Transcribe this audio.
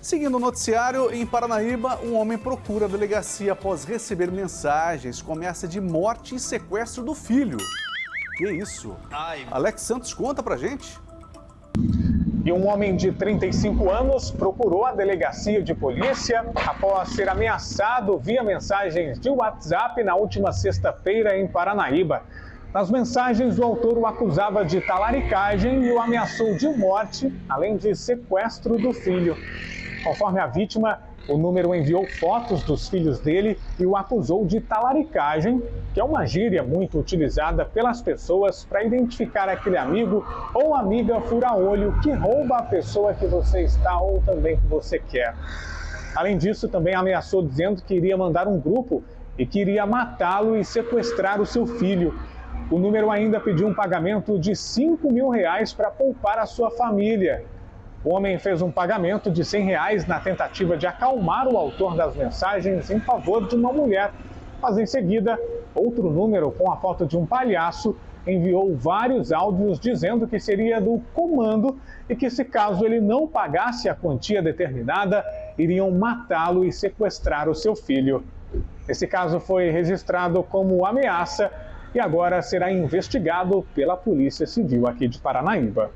Seguindo o noticiário, em Paranaíba, um homem procura a delegacia após receber mensagens com ameaça de morte e sequestro do filho. Que isso? Ai. Alex Santos conta pra gente. E um homem de 35 anos procurou a delegacia de polícia após ser ameaçado via mensagens de WhatsApp na última sexta-feira em Paranaíba. Nas mensagens, o autor o acusava de talaricagem e o ameaçou de morte, além de sequestro do filho. Conforme a vítima, o número enviou fotos dos filhos dele e o acusou de talaricagem, que é uma gíria muito utilizada pelas pessoas para identificar aquele amigo ou amiga fura-olho que rouba a pessoa que você está ou também que você quer. Além disso, também ameaçou dizendo que iria mandar um grupo e que iria matá-lo e sequestrar o seu filho. O número ainda pediu um pagamento de 5 mil reais para poupar a sua família. O homem fez um pagamento de 100 reais na tentativa de acalmar o autor das mensagens em favor de uma mulher. Mas em seguida, outro número com a foto de um palhaço enviou vários áudios dizendo que seria do comando e que se caso ele não pagasse a quantia determinada, iriam matá-lo e sequestrar o seu filho. Esse caso foi registrado como ameaça e agora será investigado pela Polícia Civil aqui de Paranaíba.